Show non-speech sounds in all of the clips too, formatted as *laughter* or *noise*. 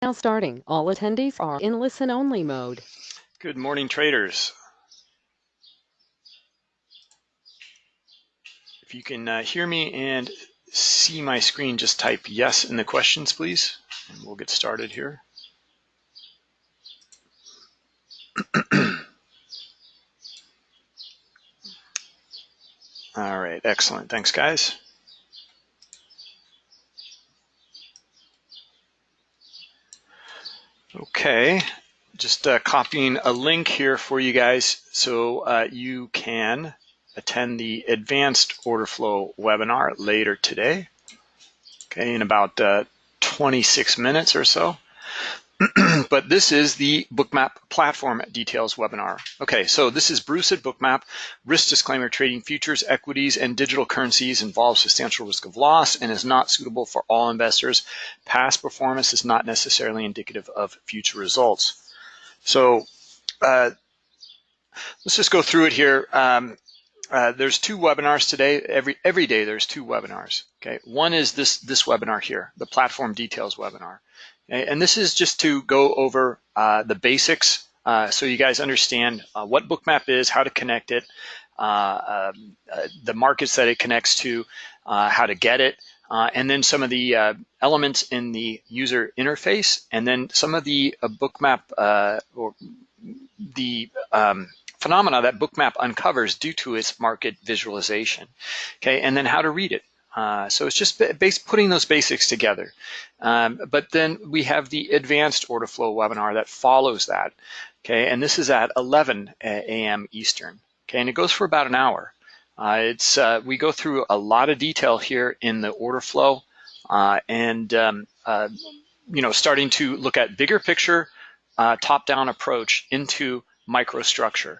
Now starting. All attendees are in listen-only mode. Good morning, traders. If you can uh, hear me and see my screen, just type yes in the questions, please, and we'll get started here. *clears throat* All right, excellent. Thanks, guys. Okay, just uh, copying a link here for you guys so uh, you can attend the advanced order flow webinar later today, okay, in about uh, 26 minutes or so. *clears throat* but this is the Bookmap platform details webinar. Okay, so this is Bruce at Bookmap. Risk disclaimer, trading futures, equities, and digital currencies involves substantial risk of loss and is not suitable for all investors. Past performance is not necessarily indicative of future results. So uh, let's just go through it here. Um, uh, there's two webinars today. Every every day there's two webinars. Okay, one is this this webinar here, the platform details webinar. And this is just to go over uh, the basics uh, so you guys understand uh, what Bookmap is, how to connect it, uh, um, uh, the markets that it connects to, uh, how to get it, and then some of the elements in the user interface, and then some of the Bookmap or the um, phenomena that Bookmap uncovers due to its market visualization. Okay, and then how to read it. Uh, so it's just putting those basics together. Um, but then we have the advanced order flow webinar that follows that. Okay, and this is at 11 a.m. Eastern. Okay, and it goes for about an hour. Uh, it's uh, we go through a lot of detail here in the order flow, uh, and um, uh, you know, starting to look at bigger picture, top-down approach into microstructure.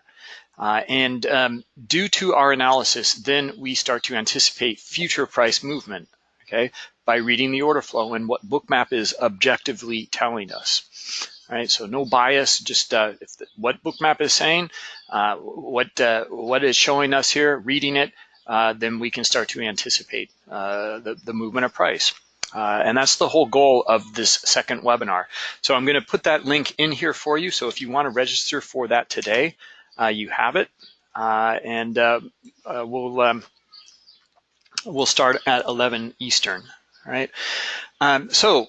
Uh, and um, due to our analysis, then we start to anticipate future price movement, okay, by reading the order flow and what Bookmap is objectively telling us. All right, so no bias, just uh, the, what Bookmap is saying, uh, what uh, what is showing us here, reading it, uh, then we can start to anticipate uh, the, the movement of price. and that's the whole goal of this second webinar. So I'm going to put that link in here for you. So if you want to register for that today, uh, you have it. Uh, and uh, we'll um, we'll start at 11 Eastern. Right. Um, so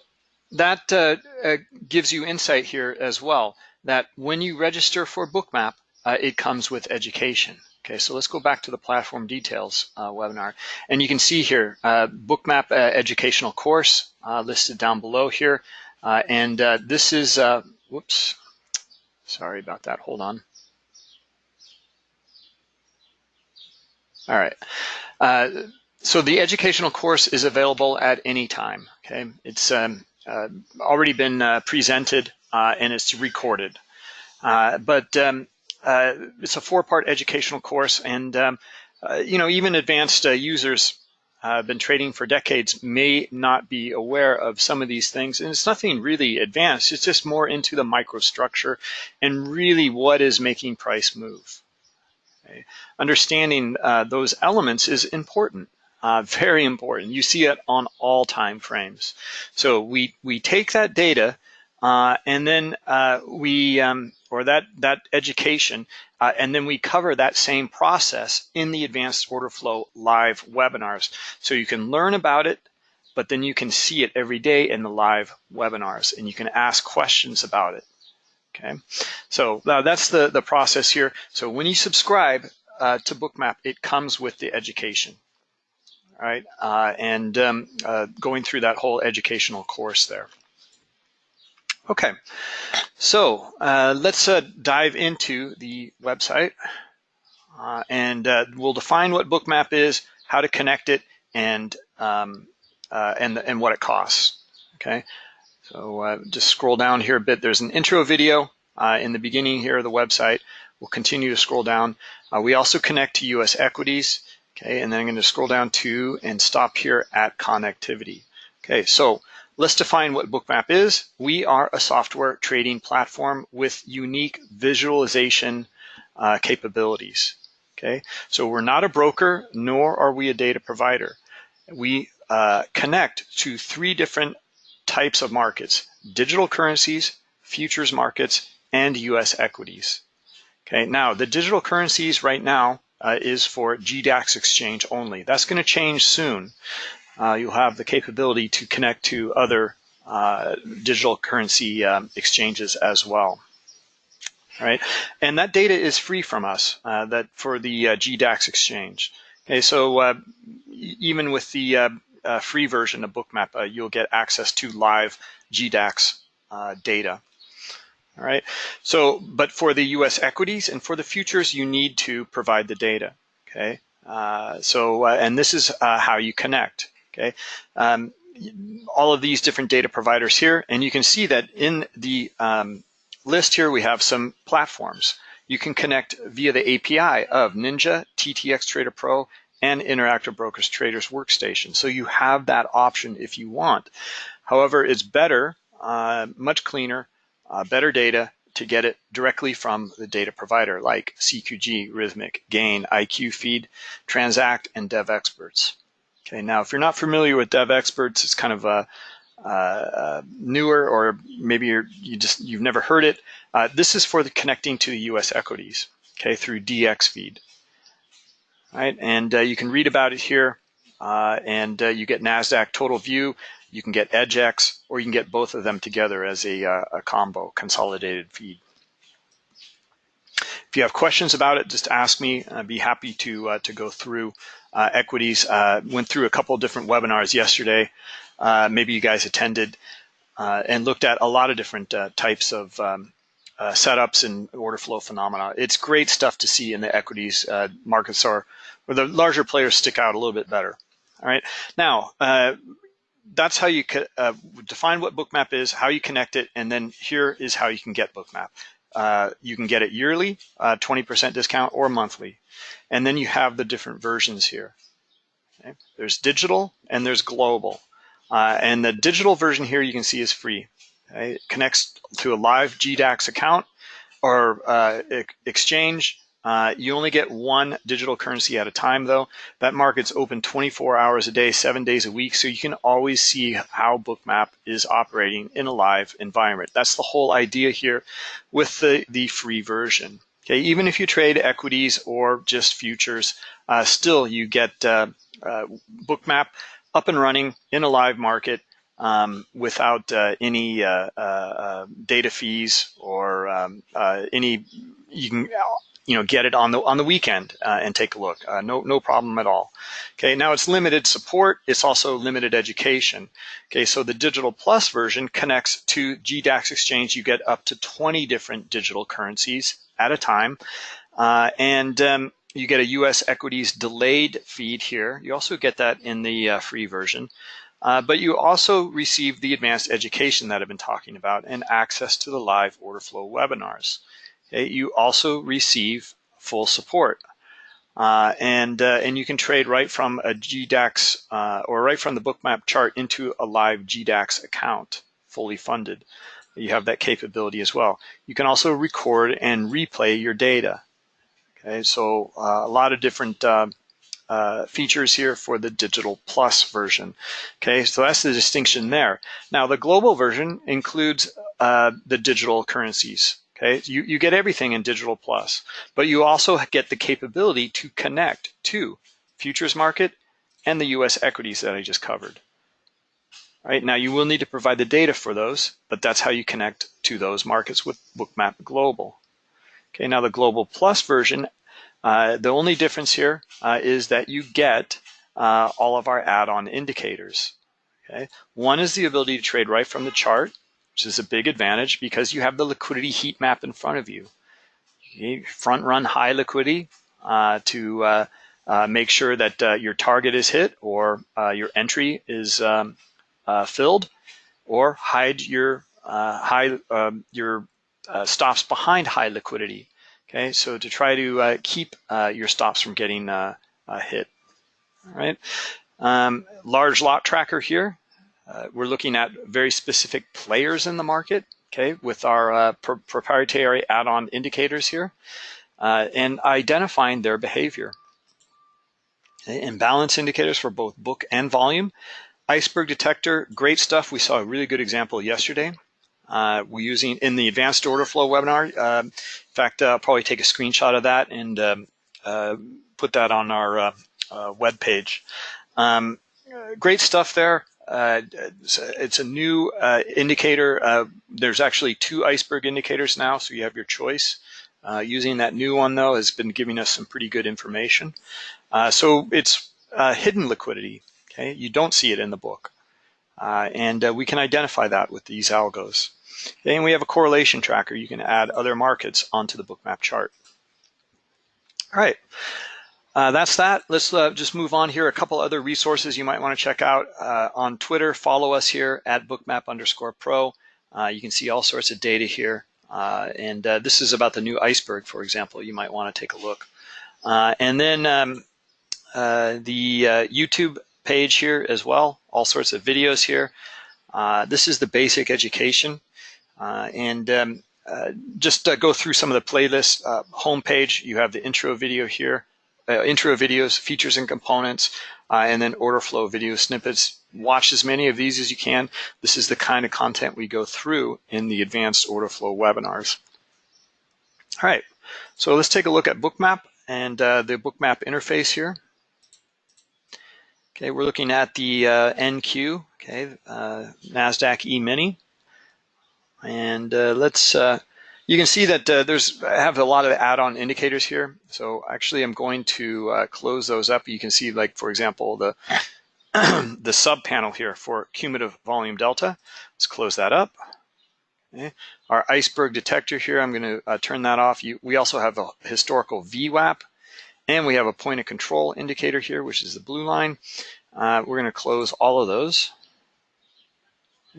that uh, uh, gives you insight here as well that when you register for Bookmap, uh, it comes with education. Okay, so let's go back to the platform details webinar. And you can see here, Bookmap educational course listed down below here. and this is, whoops, sorry about that, hold on. All right. Uh, so the educational course is available at any time. Okay, it's um, uh, already been uh, presented uh, and it's recorded. Uh, but um, uh, it's a four-part educational course, and um, you know even advanced users have been trading for decades may not be aware of some of these things, and it's nothing really advanced. It's just more into the microstructure and really what is making price move. Okay? Understanding uh, those elements is important, uh, *laughs* very important. You see it on all time frames. So we, we take that data uh, and then uh, we, um, or that, that education, uh, and then we cover that same process in the Advanced Order Flow live webinars. So you can learn about it, but then you can see it every day in the live webinars and you can ask questions about it. Okay, so uh, that's the, the process here. So when you subscribe uh, to Bookmap, it comes with the education, all right? Uh, and um, uh, going through that whole educational course there. Okay, so uh, let's dive into the website and we'll define what Bookmap is, how to connect it, and um, and and what it costs. Okay, so uh, just scroll down here a bit. There's an intro video uh, in the beginning here of the website. We'll continue to scroll down. Uh, we also connect to US equities. Okay, and then I'm going to scroll down to and stop here at connectivity. Okay, so let's define what Bookmap is. We are a software trading platform with unique visualization uh, capabilities. Okay, so we're not a broker, nor are we a data provider. We uh, connect to three different types of markets, digital currencies, futures markets, and US equities. Okay, now the digital currencies right now uh, is for GDAX exchange only. That's going to change soon. Uh, you'll have the capability to connect to other uh, digital currency um, exchanges as well. Right, and that data is free from us. Uh, that for the uh, GDAX exchange. Okay, so uh, even with the free version of Bookmap, you'll get access to live GDAX data. All right. So, but for the U.S. equities and for the futures, you need to provide the data. Okay. Uh, so, uh, and this is uh, how you connect. Okay. Um, all of these different data providers here, and you can see that in the um, list here, we have some platforms. You can connect via the API of Ninja, TTX Trader Pro, and Interactive Brokers Traders Workstation. So you have that option if you want. However, it's better, uh, much cleaner, uh, better data to get it directly from the data provider like CQG, Rithmic, Gain, IQ Feed, Transact, and Devexperts. Okay, now if you're not familiar with Devexperts, it's kind of a, uh, newer or maybe you're, you just you've never heard it. Uh, this is for the connecting to the U.S. equities, okay, through DX feed. Right, and uh, you can read about it here, uh, and uh, you get Nasdaq Total View. You can get EDGX, or you can get both of them together as a, a combo, consolidated feed. If you have questions about it, just ask me. I'd be happy to uh, to go through uh, equities. Uh, went through a couple different webinars yesterday. Maybe you guys attended and looked at a lot of different types of um, setups and order flow phenomena. It's great stuff to see in the equities markets are where the larger players stick out a little bit better. All right. Now, that's how you uh, define what Bookmap is, how you connect it, and then here is how you can get Bookmap. Uh, you can get it yearly, 20% uh, discount, or monthly. And then you have the different versions here. Okay? There's digital and there's global. Uh, and the digital version here you can see is free. It connects to a live GDAX account or uh, exchange uh, you only get one digital currency at a time though. That market's open 24 hours a day, seven days a week, so you can always see how Bookmap is operating in a live environment. That's the whole idea here with the, the free version. Okay, even if you trade equities or just futures, uh, still you get uh, uh Bookmap up and running in a live market um, without uh, any uh, uh, data fees or um, uh, any you can you know, get it on the on the weekend uh, and take a look. Uh, no, no problem at all. Okay, now it's limited support. It's also limited education. Okay, so the Digital Plus version connects to GDAX Exchange. You get up to 20 different digital currencies at a time, uh, and um, you get a U.S. equities delayed feed here. You also get that in the uh, free version. Uh, but you also receive the advanced education that I've been talking about and access to the live order flow webinars. Okay, you also receive full support. Uh, and uh, and you can trade right from a GDAX uh, or right from the bookmap chart into a live GDAX account, fully funded. You have that capability as well. You can also record and replay your data. Okay, so uh, a lot of different uh, uh, features here for the digital plus version. Okay, so that's the distinction there. Now the global version includes the digital currencies. Okay, you, you get everything in Digital Plus, but you also get the capability to connect to futures market and the US equities that I just covered. Right, now you will need to provide the data for those, but that's how you connect to those markets with Bookmap Global. Okay, now the Global Plus version, uh, the only difference here uh, is that you get uh, all of our add-on indicators. Okay, one is the ability to trade right from the chart, which is a big advantage because you have the liquidity heat map in front of you. front run high liquidity uh, to uh, make sure that your target is hit or your entry is um, filled, or hide your high um, your stops behind high liquidity. Okay, so to try to keep your stops from getting hit. All right, um, large lot tracker here. Uh, we're looking at very specific players in the market, okay, with our uh, pr proprietary add-on indicators here, uh, and identifying their behavior. Okay, imbalance indicators for both book and volume. iceberg detector, great stuff. We saw a really good example yesterday. Uh, we're using in the advanced order flow webinar. Uh, in fact, I'll probably take a screenshot of that and um, uh, put that on our uh, uh, web page. Um, great stuff there. Uh, it's, a, it's, a, new indicator. there's actually two iceberg indicators now, so you have your choice. using that new one, though, has been giving us some pretty good information. so it's hidden liquidity. Okay, you don't see it in the book. Uh, and uh, we can identify that with these algos. And we have a correlation tracker. You can add other markets onto the bookmap chart. All right, uh, that's that. Let's uh, just move on here. A couple other resources you might want to check out uh, on Twitter. Follow us here at bookmap underscore pro. Uh, you can see all sorts of data here. and this is about the new iceberg, for example. You might want to take a look. and then um, the YouTube page here as well, all sorts of videos here. Uh, this is the basic education. Uh, and um, uh, just go through some of the playlists. Uh, homepage, you have the intro video here, uh, intro videos, features and components, uh, and then order flow video snippets. Watch as many of these as you can. This is the kind of content we go through in the advanced order flow webinars. All right, so let's take a look at Bookmap and the Bookmap interface here. Okay, we're looking at the uh, NQ, okay, uh, NASDAQ E-mini. And uh, let's, uh, you can see that uh, there's, I have a lot of add-on indicators here. So actually I'm going to uh, close those up. You can see like, for example, the, *clears throat* the sub panel here for cumulative volume delta. Let's close that up. Okay. Our iceberg detector here, I'm going to turn that off. You, we also have a historical VWAP. And we have a point of control indicator here, which is the blue line. Uh, we're going to close all of those.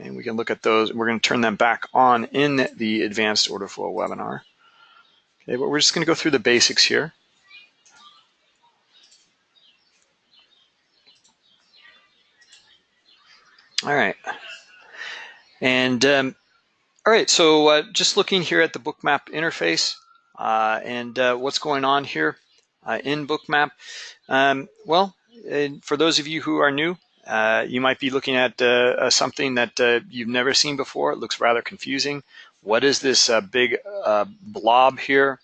And we can look at those. We're going to turn them back on in the advanced order flow webinar. Okay, but we're just going to go through the basics here. All right. And um, all right, so uh, just looking here at the bookmap interface uh, and uh, what's going on here uh, in Bookmap? Um, well, for those of you who are new, uh, you might be looking at uh, something that uh, you've never seen before. It looks rather confusing. What is this uh, big uh, blob here?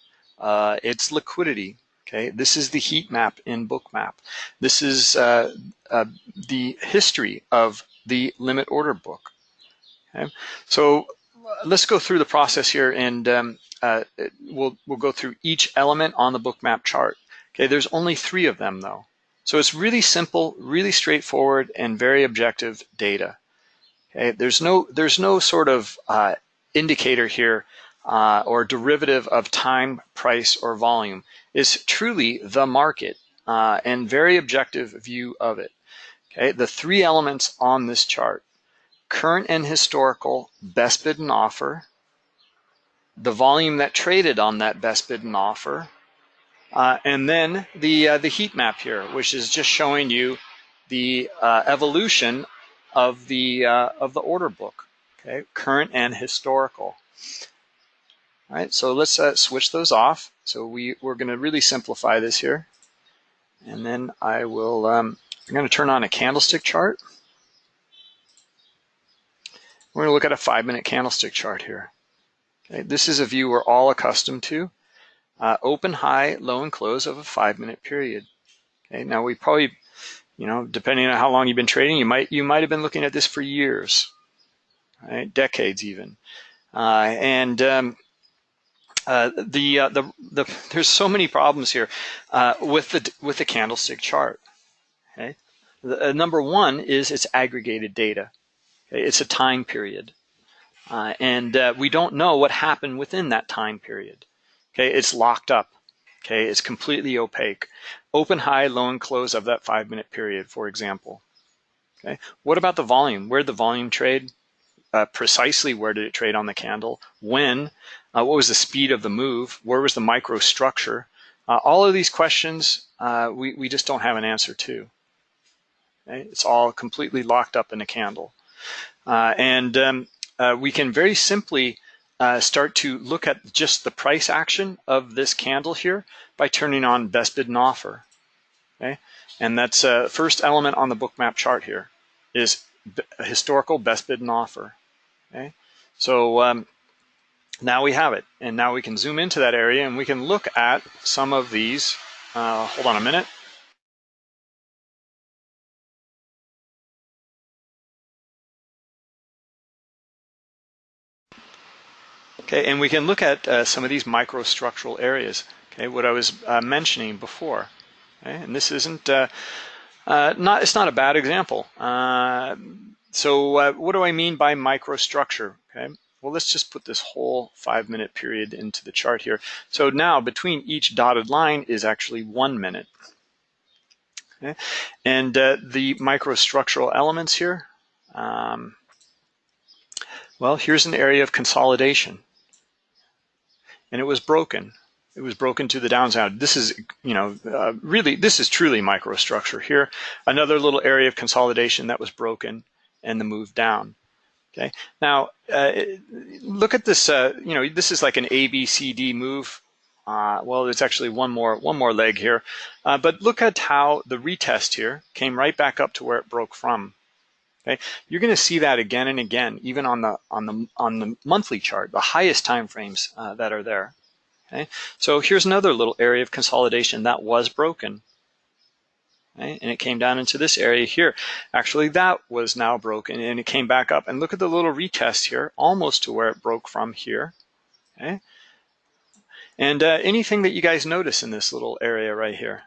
it's liquidity. Okay, this is the heat map in Bookmap. This is the history of the limit order book. Okay, so let's go through the process here, and um, we'll we'll go through each element on the Bookmap chart. Okay, there's only three of them though. So it's really simple, really straightforward, and very objective data. Okay, there's no there's no sort of uh, indicator here uh, or derivative of time, price, or volume. It's truly the market uh, and very objective view of it. Okay, the three elements on this chart: current and historical best bid and offer, the volume that traded on that best bid and offer, uh, and then the, uh, the heat map here, which is just showing you the uh, evolution of the, uh, of the order book, okay, current and historical. All right, so let's uh, switch those off. So we, we're going to really simplify this here. And then I will, um, I'm going to turn on a candlestick chart. We're going to look at a five minute candlestick chart here. Okay, this is a view we're all accustomed to uh, open, high, low, and close of a five minute period. Okay, now we probably, you know, depending on how long you've been trading, you might you might have been looking at this for years, right? decades even, uh, and um, uh, the, uh, the the there's so many problems here uh, with the with the candlestick chart. Okay, the, uh, number one is it's aggregated data. Okay? It's a time period, and we don't know what happened within that time period. Okay, it's locked up. Okay, it's completely opaque. Open, high, low, and close of that five minute period, for example. Okay, what about the volume? Where did the volume trade? Uh, precisely where did it trade on the candle? When? Uh, what was the speed of the move? Where was the microstructure? Uh, all of these questions uh, we, we just don't have an answer to. Okay? It's all completely locked up in a candle. Uh, and um, uh, we can very simply uh, start to look at just the price action of this candle here by turning on best bid and offer. Okay, and that's uh, first element on the bookmap chart here is historical best bid and offer. Okay, so um, now we have it, and now we can zoom into that area and we can look at some of these. Uh, hold on a minute. Okay, and we can look at uh, some of these microstructural areas. Okay, what I was uh, mentioning before. Okay, and this isn't uh, uh not it's not a bad example. Uh, so uh, what do I mean by microstructure? Okay, well let's just put this whole five minute period into the chart here. So now between each dotted line is actually one minute. Okay, and the microstructural elements here. Um, well, here's an area of consolidation and it was broken. It was broken to the downside. This is, you know, uh, really, this is truly microstructure here. Another little area of consolidation that was broken and the move down. Okay. Now, uh, look at this. Uh, you know, this is like an A, B, C, D move. Uh, well, there's actually one more one more leg here, uh, but look at how the retest here came right back up to where it broke from. Okay, you're going to see that again and again, even on the on the on the monthly chart, the highest time frames uh, that are there. Okay, so here's another little area of consolidation that was broken. Okay? And it came down into this area here. Actually, that was now broken and it came back up. And look at the little retest here, almost to where it broke from here. Okay. And uh, anything that you guys notice in this little area right here?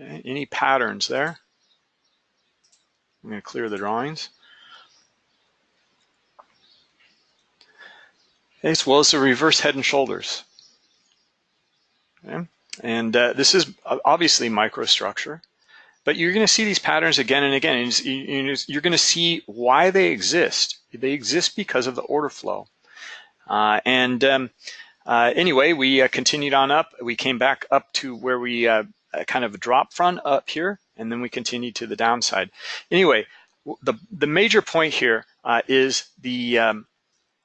Okay? Any patterns there? I'm going to clear the drawings. As well as the reverse head and shoulders. Okay. And uh, this is obviously microstructure, but you're going to see these patterns again and again. And you're going to see why they exist. They exist because of the order flow. Uh, and um, uh, anyway, we uh, continued on up. We came back up to where we uh, kind of drop front up here and then we continue to the downside. Anyway, the, the major point here uh, is the um,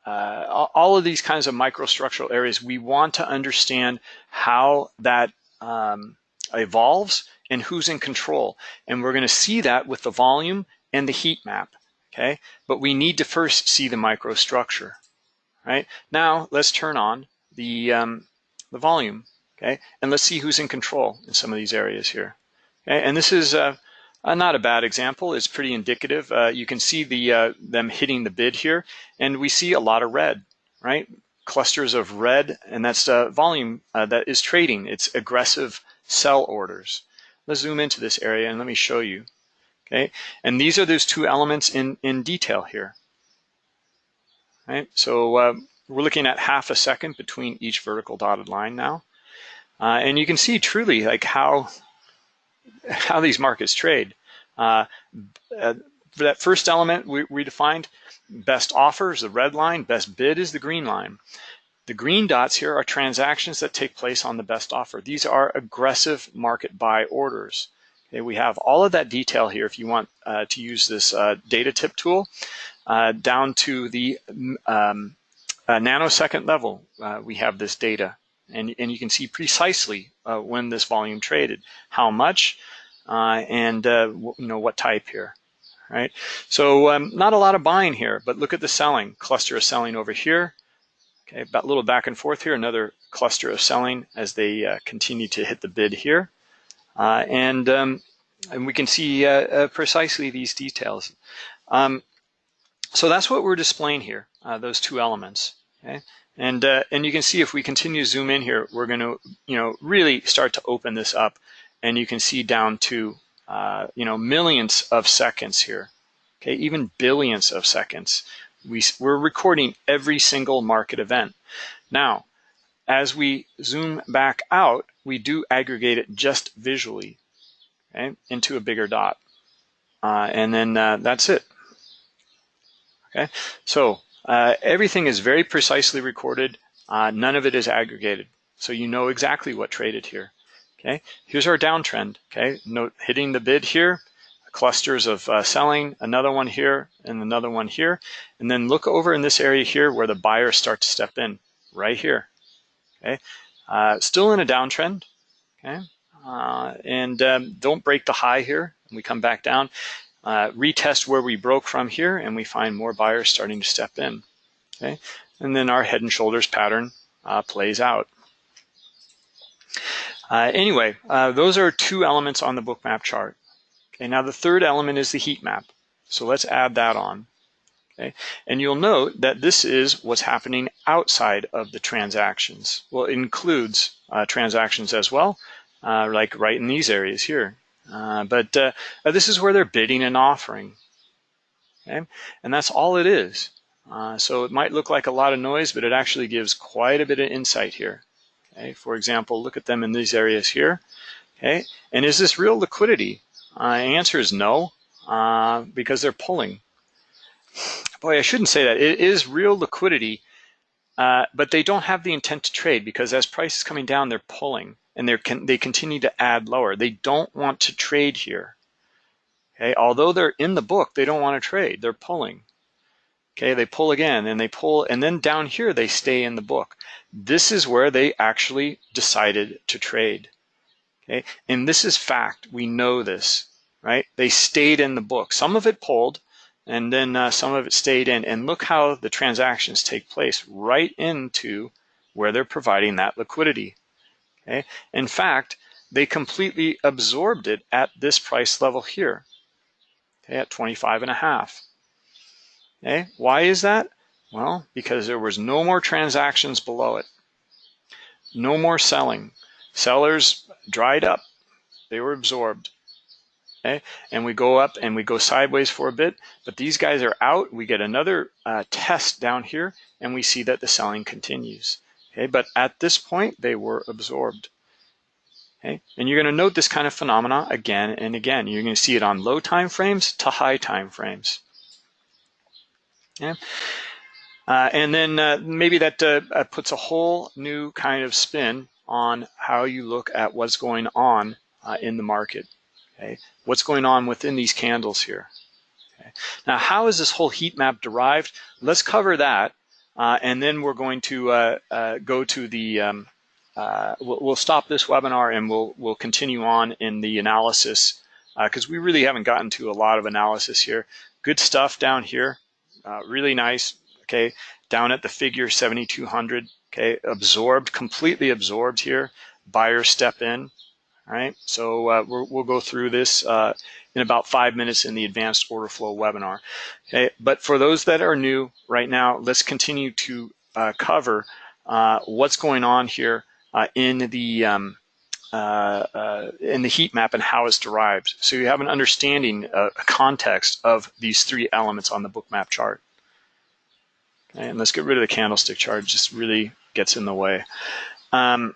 uh, all of these kinds of microstructural areas, we want to understand how that um, evolves and who's in control. And we're going to see that with the volume and the heat map, okay? But we need to first see the microstructure, right? Now, let's turn on the, um, the volume, okay? And let's see who's in control in some of these areas here. And this is uh, uh, not a bad example. It's pretty indicative. Uh, you can see the uh, them hitting the bid here, and we see a lot of red, right? Clusters of red, and that's uh, volume uh, that is trading. It's aggressive sell orders. Let's zoom into this area and let me show you. Okay, and these are those two elements in in detail here. Right, so we're looking at half a second between each vertical dotted line now. Uh, and you can see truly like how *laughs* how these markets trade. Uh, uh, that first element we, we defined, best offer is the red line, best bid is the green line. The green dots here are transactions that take place on the best offer. These are aggressive market buy orders. Okay, we have all of that detail here if you want uh, to use this uh, data tip tool uh, down to the um, nanosecond level. Uh, we have this data and, and you can see precisely uh, when this volume traded, how much, uh, and uh, you know what type here, right? So um, not a lot of buying here, but look at the selling. Cluster of selling over here. Okay, a little back and forth here, another cluster of selling as they uh, continue to hit the bid here. Uh, and, um, and we can see precisely these details. Um, so that's what we're displaying here, those two elements. Okay? And, uh, and you can see if we continue to zoom in here, we're going to, you know, really start to open this up. And you can see down to, uh, you know, millions of seconds here. Okay, even billions of seconds. We, we're recording every single market event. Now, as we zoom back out, we do aggregate it just visually okay, into a bigger dot. Uh, and then uh, that's it. Okay, so uh, everything is very precisely recorded. Uh, none of it is aggregated. So you know exactly what traded here. Okay, here's our downtrend. Okay, note hitting the bid here, clusters of uh, selling, another one here, and another one here. And then look over in this area here where the buyers start to step in, right here. Okay, uh, still in a downtrend. Okay, uh, and um, don't break the high here. And we come back down. Uh, retest where we broke from here and we find more buyers starting to step in. Okay, and then our head and shoulders pattern uh, plays out. Uh, anyway, uh, those are two elements on the bookmap chart. Okay, now the third element is the heat map. So let's add that on. Okay, and you'll note that this is what's happening outside of the transactions. Well, it includes uh, transactions as well, uh, like right in these areas here. Uh, but uh, this is where they're bidding and offering. Okay, and that's all it is. Uh, so it might look like a lot of noise, but it actually gives quite a bit of insight here. Okay, for example, look at them in these areas here. Okay, and is this real liquidity? Uh, answer is no, uh, because they're pulling. Boy, I shouldn't say that. It is real liquidity, but they don't have the intent to trade because as price is coming down, they're pulling and they con they continue to add lower. They don't want to trade here. Okay, although they're in the book, they don't want to trade. They're pulling. Okay, they pull again and they pull, and then down here they stay in the book. This is where they actually decided to trade. Okay, and this is fact. We know this, right? They stayed in the book. Some of it pulled, and then uh, some of it stayed in. And look how the transactions take place right into where they're providing that liquidity. Okay, in fact, they completely absorbed it at this price level here. Okay, at 25 and a half. Okay, why is that? Well, because there was no more transactions below it. No more selling. Sellers dried up. They were absorbed. Okay, and we go up and we go sideways for a bit, but these guys are out. We get another uh, test down here and we see that the selling continues. Okay, but at this point, they were absorbed. Okay, and you're going to note this kind of phenomena again and again. You're going to see it on low time frames to high time frames. Uh, and then uh, maybe that uh, uh, puts a whole new kind of spin on how you look at what's going on uh, in the market. Okay, what's going on within these candles here. Okay. Now, how is this whole heat map derived? Let's cover that, uh, and then we're going to go to the. Um, we'll, we'll, stop this webinar and we'll we'll continue on in the analysis because we really haven't gotten to a lot of analysis here. Good stuff down here. Uh, really nice, okay, down at the figure 7,200, okay, absorbed, completely absorbed here. Buyers step in, all right? So uh, we will go through this uh, in about five minutes in the advanced order flow webinar. Okay, but for those that are new right now, let's continue to uh, cover uh, what's going on here uh, in the um, uh, uh, in the heat map and how it's derived. So you have an understanding, uh, a context of these three elements on the book map chart. Okay, and let's get rid of the candlestick chart, it just really gets in the way. Um,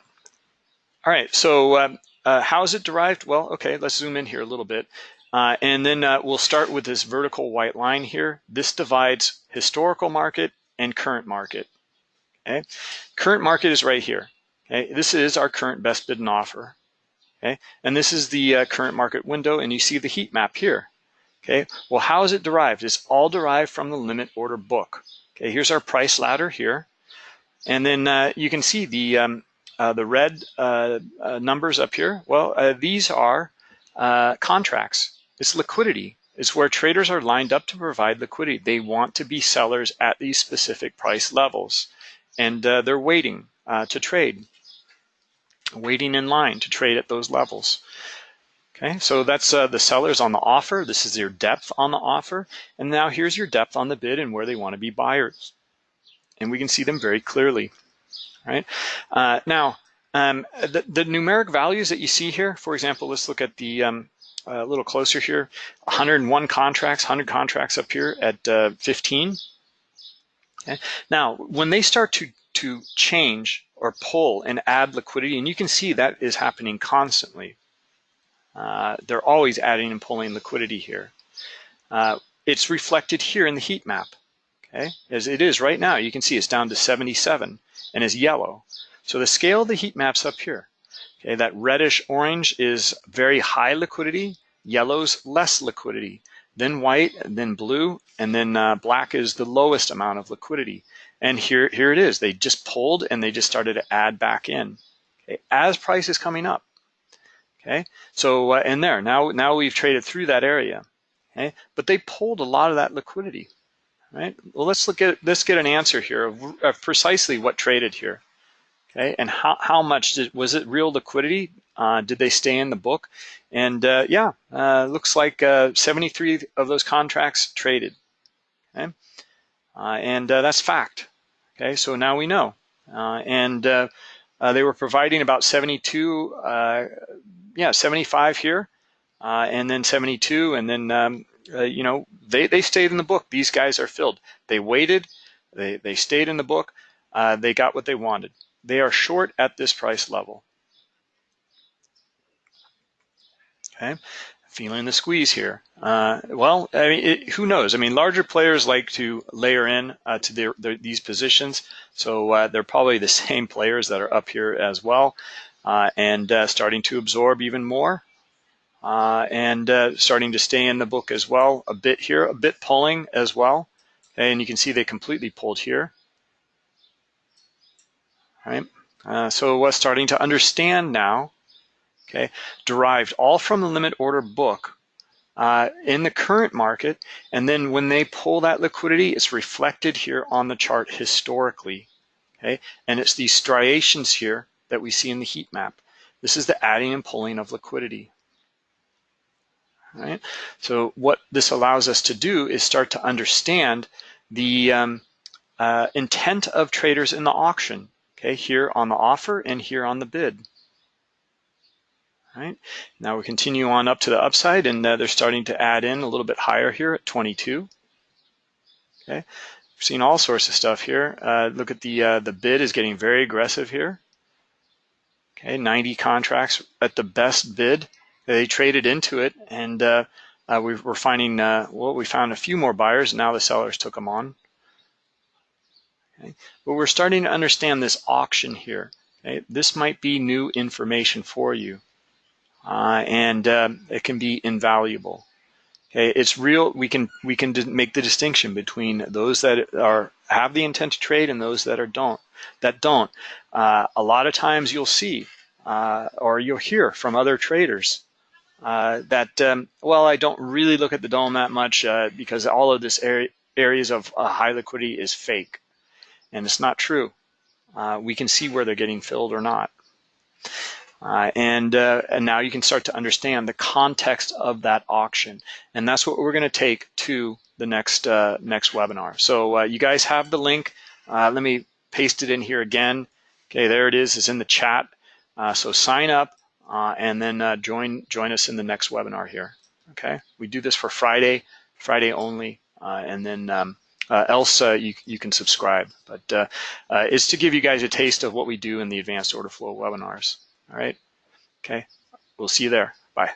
all right, so uh, uh, how is it derived? Well, okay, let's zoom in here a little bit. Uh, and then we'll start with this vertical white line here. This divides historical market and current market. Okay, current market is right here. Okay, this is our current best bid and offer. Okay, and this is the uh, current market window, and you see the heat map here. Okay, well, how is it derived? It's all derived from the limit order book. Okay, here's our price ladder here, and then uh, you can see the um, uh, the red uh, uh, numbers up here. Well, uh, these are contracts. It's liquidity. It's where traders are lined up to provide liquidity. They want to be sellers at these specific price levels, and they're waiting to trade waiting in line to trade at those levels. Okay, so that's uh, the sellers on the offer. This is your depth on the offer. And now here's your depth on the bid and where they want to be buyers. And we can see them very clearly, right? Uh, now, um, the, the, numeric values that you see here, for example, let's look at the um, a little closer here, 101 contracts, 100 contracts up here at uh, 15. Okay. Now, when they start to, to change or pull and add liquidity. And you can see that is happening constantly. Uh, they're always adding and pulling liquidity here. Uh, it's reflected here in the heat map, okay? As it is right now, you can see it's down to 77 and is yellow. So the scale of the heat map's up here. Okay, that reddish orange is very high liquidity, yellow's less liquidity, then white, then blue, and then uh, black is the lowest amount of liquidity. And here, here it is. They just pulled and they just started to add back in okay, as price is coming up. Okay, so uh, in there, now, now we've traded through that area. Okay, but they pulled a lot of that liquidity. Right. Well, let's look at let's get an answer here of, of precisely what traded here. Okay, and how how much did was it real liquidity? Uh, did they stay in the book? And uh, yeah, uh, looks like uh, 73 of those contracts traded. Okay, uh, and uh, that's fact. Okay, so now we know. and they were providing about 72, yeah, 75 here, and then 72, and then um, you know they they stayed in the book. These guys are filled. They waited. They they stayed in the book. they got what they wanted. They are short at this price level. Okay, feeling the squeeze here. Uh, well, I mean, it, who knows? I mean, larger players like to layer in uh, to their, their, these positions, so uh, they're probably the *laughs* same players that are up here as well, uh, and uh, starting to absorb even more, uh, and starting to stay in the book as well. A bit here, a bit pulling as well, and you can see they completely pulled here. Right. so we're starting to understand now okay, derived all from the limit order book uh, in the current market. And then when they pull that liquidity, it's reflected here on the chart historically, okay? And it's these striations here that we see in the heat map. This is the adding and pulling of liquidity. Right? So what this allows us to do is start to understand the um, uh, intent of traders in the auction, okay, here on the offer and here on the bid. Right now we continue on up to the upside and uh, they're starting to add in a little bit higher here at 22. Okay, we're seeing all sorts of stuff here. Uh, look at the uh, the bid is getting very aggressive here. Okay, 90 contracts at the best bid. They traded into it and uh, uh, we are finding, uh, well, we found a few more buyers. and Now the sellers took them on. Okay. But we're starting to understand this auction here. Okay. This might be new information for you uh, and uh, it can be invaluable. Okay, it's real. We can we can make the distinction between those that are have the intent to trade and those that are don't that don't. Uh, a lot of times you'll see uh, or you'll hear from other traders uh, that um, well, I don't really look at the DOM that much uh, because all of this area, areas of high liquidity is fake, and it's not true. we can see where they're getting filled or not. Uh, and, uh, and now you can start to understand the context of that auction. And that's what we're going to take to the next, uh, next webinar. So uh, you guys have the link. Uh, let me paste it in here again. Okay, there it is. It's in the chat. Uh, so sign up and then join, join us in the next webinar here. Okay, we do this for Friday, Friday only. and then um, Uh, else you, you can subscribe. But uh, uh, it's to give you guys a taste of what we do in the advanced order flow webinars. All right. Okay. We'll see you there. Bye.